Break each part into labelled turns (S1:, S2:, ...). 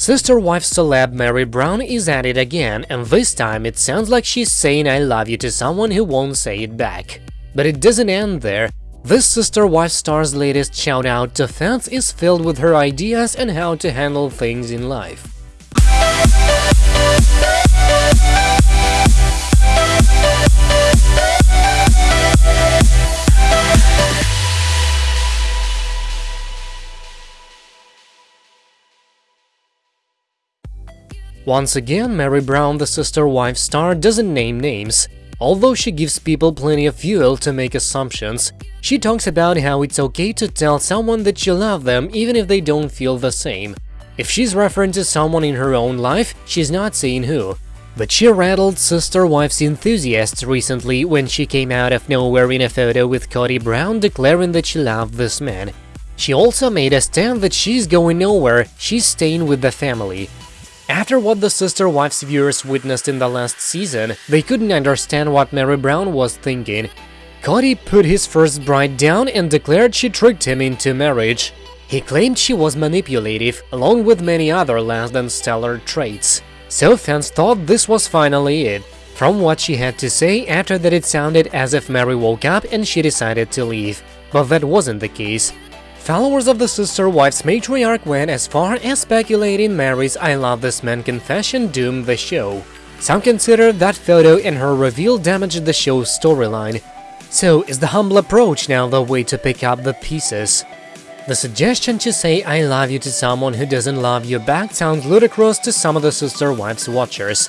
S1: Sister wife celeb Meri Brown is at it again, and this time it sounds like she's saying I love you to someone who won't say it back. But it doesn't end there. This sister wife star's latest shout out to fans is filled with her ideas on how to handle things in life. Once again, Meri Brown, the sister-wife star, doesn't name names. Although she gives people plenty of fuel to make assumptions, she talks about how it's okay to tell someone that you love them even if they don't feel the same. If she's referring to someone in her own life, she's not saying who. But she rattled Sister Wife's enthusiasts recently when she came out of nowhere in a photo with Kody Brown declaring that she loved this man. She also made a stand that she's going nowhere, she's staying with the family. After what the Sister Wives viewers witnessed in the last season, they couldn't understand what Meri Brown was thinking. Kody put his first bride down and declared she tricked him into marriage. He claimed she was manipulative, along with many other less than stellar traits. So fans thought this was finally it. From what she had to say, after that it sounded as if Meri woke up and she decided to leave. But that wasn't the case. Followers of the Sister Wives matriarch went as far as speculating Meri's I love this man confession doomed the show. Some consider that photo and her reveal damaged the show's storyline. So is the humble approach now the way to pick up the pieces? The suggestion to say I love you to someone who doesn't love you back sounds ludicrous to some of the Sister Wives watchers.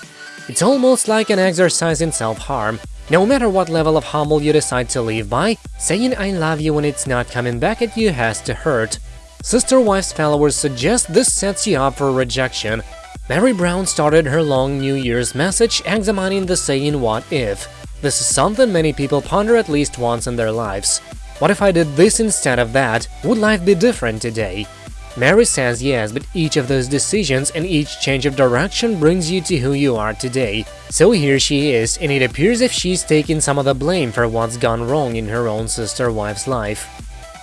S1: It's almost like an exercise in self-harm, no matter what level of humble you decide to live by, saying I love you when it's not coming back at you has to hurt. Sister Wife's followers suggest this sets you up for rejection. Meri Brown started her long New Year's message examining the saying what if. This is something many people ponder at least once in their lives. What if I did this instead of that? Would life be different today? Meri says yes, but each of those decisions and each change of direction brings you to who you are today. So here she is, and it appears if she's taking some of the blame for what's gone wrong in her own sister-wife's life.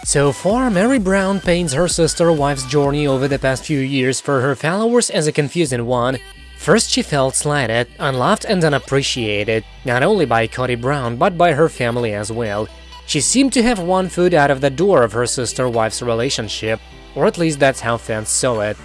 S1: So far, Meri Brown paints her sister-wife's journey over the past few years for her followers as a confusing one. First, she felt slighted, unloved and unappreciated, not only by Kody Brown, but by her family as well. She seemed to have one foot out of the door of her sister-wife's relationship, or at least that's how fans saw it.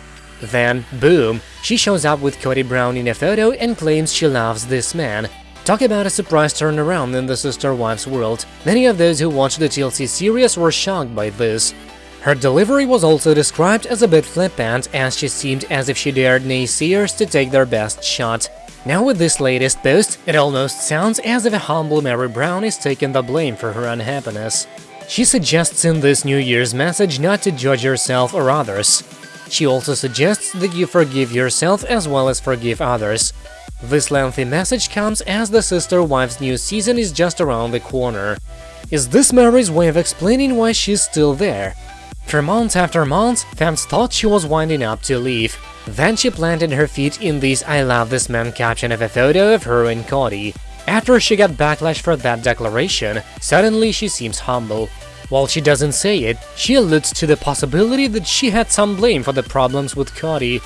S1: Then, boom, she shows up with Kody Brown in a photo and claims she loves this man. Talk about a surprise turnaround in the Sister Wives world. Many of those who watched the TLC series were shocked by this. Her delivery was also described as a bit flippant, as she seemed as if she dared naysayers to take their best shot. Now with this latest post, it almost sounds as if a humble Meri Brown is taking the blame for her unhappiness. She suggests in this New Year's message not to judge yourself or others. She also suggests that you forgive yourself as well as forgive others. This lengthy message comes as the Sister Wives new season is just around the corner. Is this Meri's way of explaining why she's still there? For months after months, fans thought she was winding up to leave. Then she planted her feet in this I love this man caption of a photo of her and Kody. After she got backlash for that declaration, suddenly she seems humble. While she doesn't say it, she alludes to the possibility that she had some blame for the problems with Kody.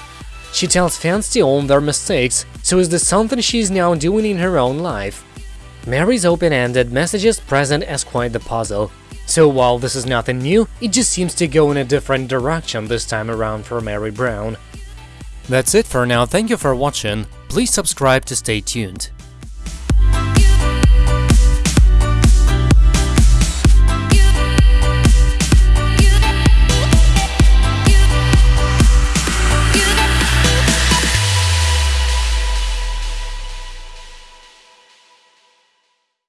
S1: She tells fans to own their mistakes, so is this something she's now doing in her own life? Meri's open-ended messages present as quite the puzzle. So while this is nothing new, it just seems to go in a different direction this time around for Meri Brown. That's it for now, thank you for watching, please subscribe to stay tuned.